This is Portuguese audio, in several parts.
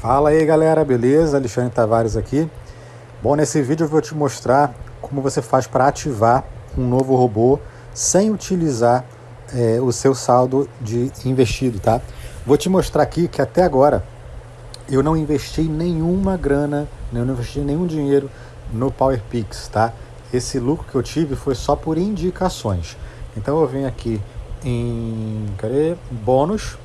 Fala aí galera, beleza? Alexandre Tavares aqui. Bom, nesse vídeo eu vou te mostrar como você faz para ativar um novo robô sem utilizar é, o seu saldo de investido, tá? Vou te mostrar aqui que até agora eu não investi nenhuma grana, eu não investi nenhum dinheiro no PowerPix, tá? Esse lucro que eu tive foi só por indicações. Então eu venho aqui em cadê? bônus.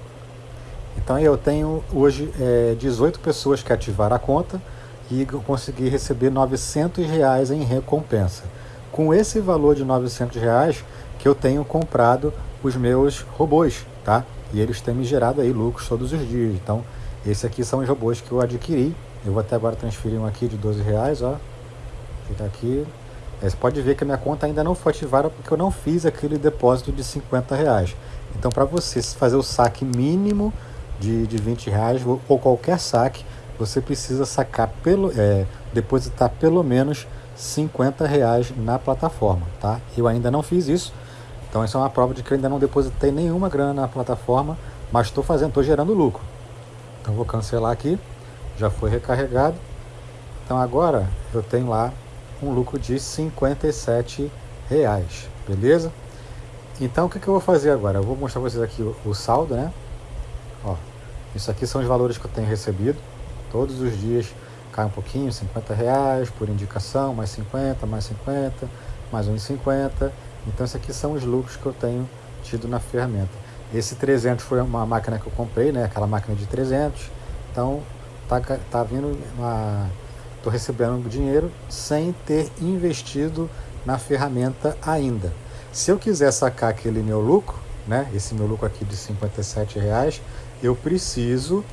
Então eu tenho hoje é, 18 pessoas que ativaram a conta e consegui receber 900 reais em recompensa. Com esse valor de 900 reais que eu tenho comprado os meus robôs, tá? E eles têm me gerado aí lucros todos os dias. Então, esses aqui são os robôs que eu adquiri. Eu vou até agora transferir um aqui de 12 reais, ó. Fica aqui. É, você pode ver que a minha conta ainda não foi ativada porque eu não fiz aquele depósito de 50 reais. Então, para você fazer o saque mínimo de, de 20 reais ou qualquer saque, você precisa sacar pelo, é, depositar pelo menos 50 reais na plataforma, tá? Eu ainda não fiz isso, então isso é uma prova de que eu ainda não depositei nenhuma grana na plataforma, mas estou fazendo, estou gerando lucro. Então vou cancelar aqui, já foi recarregado. Então agora eu tenho lá um lucro de 57 reais, beleza? Então o que, que eu vou fazer agora? Eu vou mostrar vocês aqui o, o saldo, né? Ó, isso aqui são os valores que eu tenho recebido. Todos os dias cai um pouquinho, 50 reais por indicação, mais 50, mais 50, mais 1,50 então, esses aqui são os lucros que eu tenho tido na ferramenta. Esse 300 foi uma máquina que eu comprei, né? Aquela máquina de 300. Então, tá, tá vindo uma... Tô recebendo dinheiro sem ter investido na ferramenta ainda. Se eu quiser sacar aquele meu lucro, né? Esse meu lucro aqui de 57 reais, eu preciso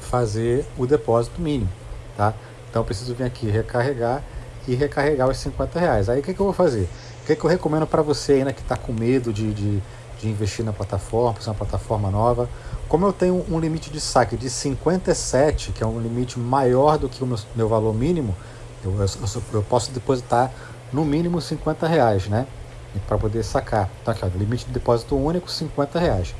fazer o depósito mínimo, tá? Então, eu preciso vir aqui recarregar e recarregar os 50 reais. Aí, o que, que eu vou fazer? O que, que eu recomendo para você ainda que está com medo de, de, de, investir na plataforma, por uma plataforma nova? Como eu tenho um limite de saque de 57, que é um limite maior do que o meu, meu valor mínimo, eu, eu, eu, posso depositar no mínimo 50 reais, né? Para poder sacar. Então aqui, ó, limite de depósito único, 50 reais.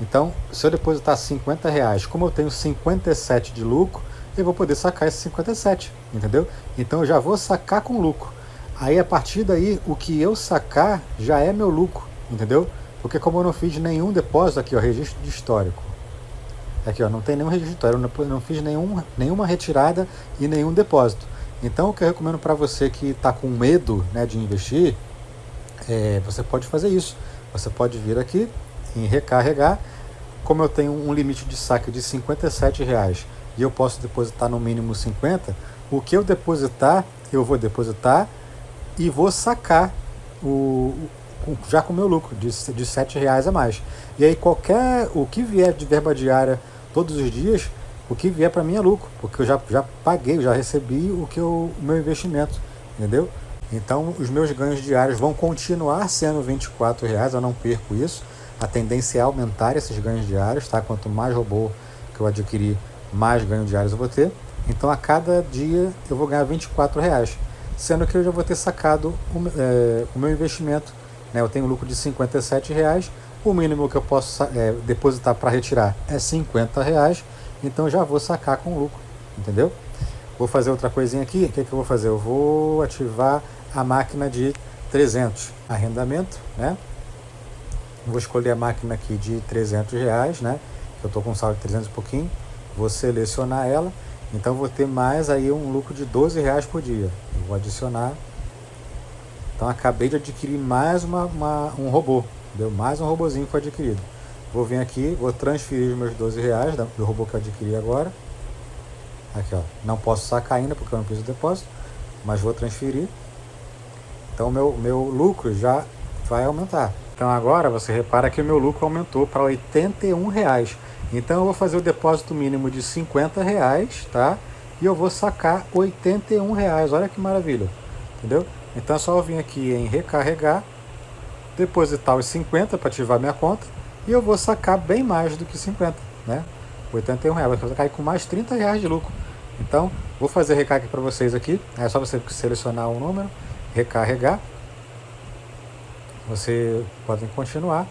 Então, se eu depositar 50 reais, como eu tenho 57 de lucro, eu vou poder sacar esse 57, entendeu? Então eu já vou sacar com lucro. Aí a partir daí, o que eu sacar já é meu lucro, entendeu? Porque como eu não fiz nenhum depósito aqui, ó, registro de histórico. Aqui, ó, não tem nenhum registro, eu não, não fiz nenhum, nenhuma retirada e nenhum depósito. Então o que eu recomendo para você que está com medo né, de investir, é, você pode fazer isso. Você pode vir aqui em recarregar, como eu tenho um limite de saque de 57 reais e eu posso depositar no mínimo 50, o que eu depositar, eu vou depositar e vou sacar o, já com o meu lucro de, de 7 reais a mais. E aí qualquer, o que vier de verba diária todos os dias, o que vier para mim é lucro, porque eu já, já paguei, já recebi o, que o meu investimento, entendeu? Então os meus ganhos diários vão continuar sendo 24 reais, eu não perco isso. A tendência é aumentar esses ganhos diários, tá? Quanto mais robô que eu adquirir, mais ganhos diários eu vou ter. Então a cada dia eu vou ganhar 24 reais sendo que eu já vou ter sacado o, é, o meu investimento. Né? Eu tenho lucro de 57 reais, o mínimo que eu posso é, depositar para retirar é 50 reais, então já vou sacar com lucro, entendeu? Vou fazer outra coisinha aqui, o que, que eu vou fazer? Eu vou ativar a máquina de 300, arrendamento, né? Vou escolher a máquina aqui de 300 reais, né? Eu estou com saldo de 300 e pouquinho, vou selecionar ela então vou ter mais aí um lucro de 12 reais por dia. Eu vou adicionar. Então acabei de adquirir mais uma, uma, um robô. Deu mais um robozinho que foi adquirido. Vou vir aqui, vou transferir os meus 12 reais do robô que eu adquiri agora. Aqui ó, não posso sacar ainda porque eu não fiz o depósito, mas vou transferir. Então meu, meu lucro já vai aumentar. Então agora você repara que o meu lucro aumentou para 81 reais. Então eu vou fazer o depósito mínimo de 50 reais, tá? E eu vou sacar 81 reais, olha que maravilha, entendeu? Então é só eu vir aqui em recarregar, depositar os 50 para ativar minha conta e eu vou sacar bem mais do que 50, né? 81 reais, vai cair com mais 30 reais de lucro. Então, vou fazer recarga para vocês aqui, é só você selecionar um número, recarregar, você pode continuar.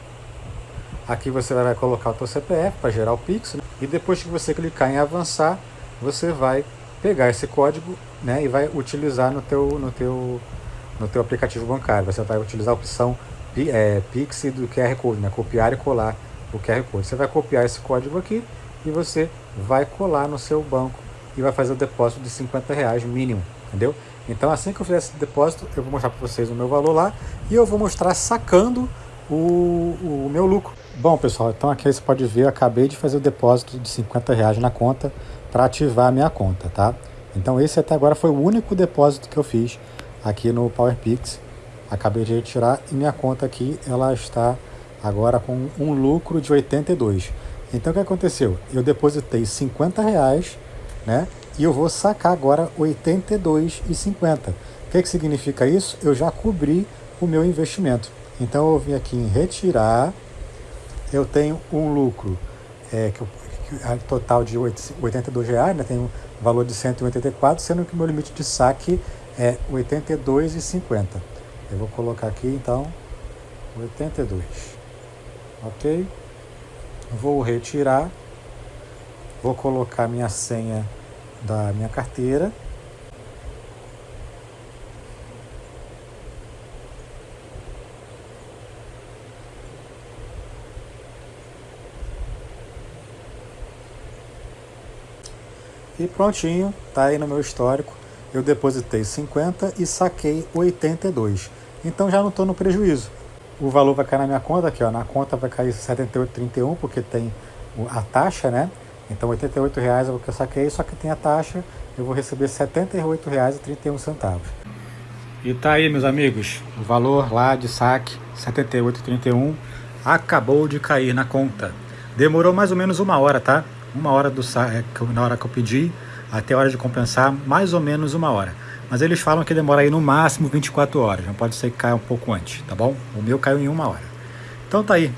Aqui você vai colocar o seu CPF para gerar o Pix. Né? E depois que você clicar em avançar, você vai pegar esse código né, e vai utilizar no teu, no teu, no teu aplicativo bancário. Você vai utilizar a opção é, Pix do QR Code, né, copiar e colar o QR Code. Você vai copiar esse código aqui e você vai colar no seu banco e vai fazer o depósito de 50 reais mínimo, entendeu? Então assim que eu fizer esse depósito, eu vou mostrar para vocês o meu valor lá e eu vou mostrar sacando o, o meu lucro. Bom pessoal, então aqui você pode ver, eu acabei de fazer o depósito de 50 reais na conta para ativar a minha conta, tá? Então esse até agora foi o único depósito que eu fiz aqui no PowerPix. Acabei de retirar e minha conta aqui ela está agora com um lucro de 82. Então o que aconteceu? Eu depositei 50 reais, né? E eu vou sacar agora 82,50. O que, que significa isso? Eu já cobri o meu investimento. Então eu vim aqui em retirar, eu tenho um lucro é, que, eu, que total de 82 reais, né? Tem um valor de 184, sendo que o meu limite de saque é 82,50. Eu vou colocar aqui então 82, ok? Vou retirar, vou colocar minha senha da minha carteira. E prontinho, tá aí no meu histórico. Eu depositei 50 e saquei 82. Então já não estou no prejuízo. O valor vai cair na minha conta aqui, ó. Na conta vai cair 78,31 porque tem a taxa, né? Então, R$ 88,00 é o que eu saquei, só que tem a taxa, eu vou receber R$ 78,31. E tá aí, meus amigos, o valor lá de saque, R$ 78,31, acabou de cair na conta. Demorou mais ou menos uma hora, tá? Uma hora do saque, na hora que eu pedi, até a hora de compensar, mais ou menos uma hora. Mas eles falam que demora aí no máximo 24 horas, não pode ser que caia um pouco antes, tá bom? O meu caiu em uma hora. Então tá aí,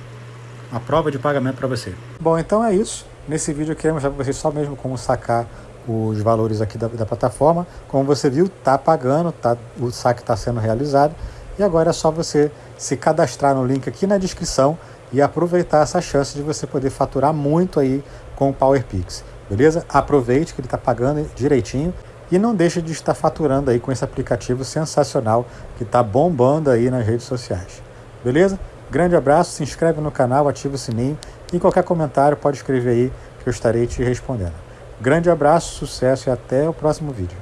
a prova de pagamento para você. Bom, então é isso. Nesse vídeo eu queria mostrar para vocês só mesmo como sacar os valores aqui da, da plataforma. Como você viu, está pagando, tá, o saque está sendo realizado. E agora é só você se cadastrar no link aqui na descrição e aproveitar essa chance de você poder faturar muito aí com o PowerPix. Beleza? Aproveite que ele está pagando direitinho e não deixe de estar faturando aí com esse aplicativo sensacional que está bombando aí nas redes sociais. Beleza? Grande abraço, se inscreve no canal, ativa o sininho e qualquer comentário pode escrever aí que eu estarei te respondendo. Grande abraço, sucesso e até o próximo vídeo.